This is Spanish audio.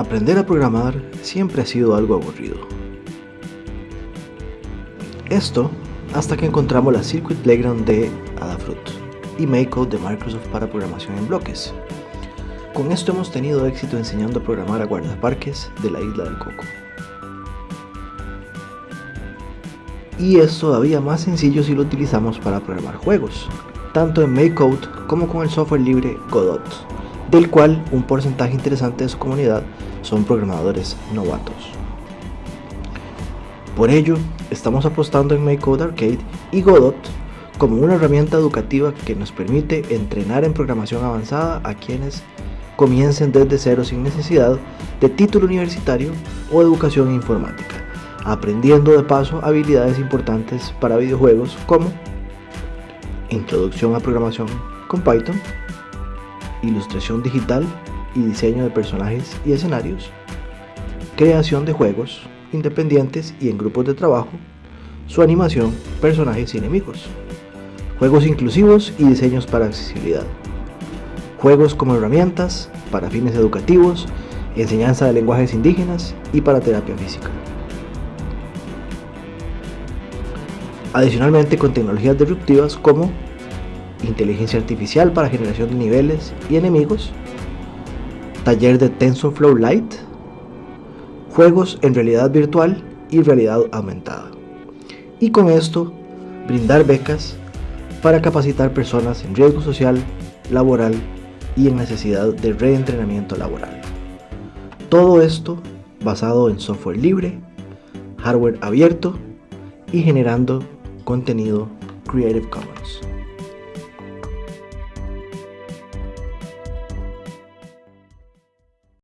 Aprender a programar siempre ha sido algo aburrido. Esto hasta que encontramos la Circuit Playground de Adafruit y MakeCode de Microsoft para programación en bloques. Con esto hemos tenido éxito enseñando a programar a guardaparques de la isla del Coco. Y es todavía más sencillo si lo utilizamos para programar juegos, tanto en MakeCode como con el software libre Godot, del cual un porcentaje interesante de su comunidad son programadores novatos. Por ello, estamos apostando en MakeCode Arcade y Godot como una herramienta educativa que nos permite entrenar en programación avanzada a quienes comiencen desde cero sin necesidad de título universitario o educación informática, aprendiendo de paso habilidades importantes para videojuegos como introducción a programación con Python, ilustración digital y diseño de personajes y escenarios, creación de juegos independientes y en grupos de trabajo, su animación, personajes y enemigos, juegos inclusivos y diseños para accesibilidad, juegos como herramientas para fines educativos, enseñanza de lenguajes indígenas y para terapia física. Adicionalmente con tecnologías disruptivas como inteligencia artificial para generación de niveles y enemigos, taller de TensorFlow Lite, juegos en realidad virtual y realidad aumentada. Y con esto, brindar becas para capacitar personas en riesgo social, laboral y en necesidad de reentrenamiento laboral. Todo esto basado en software libre, hardware abierto y generando contenido Creative Commons.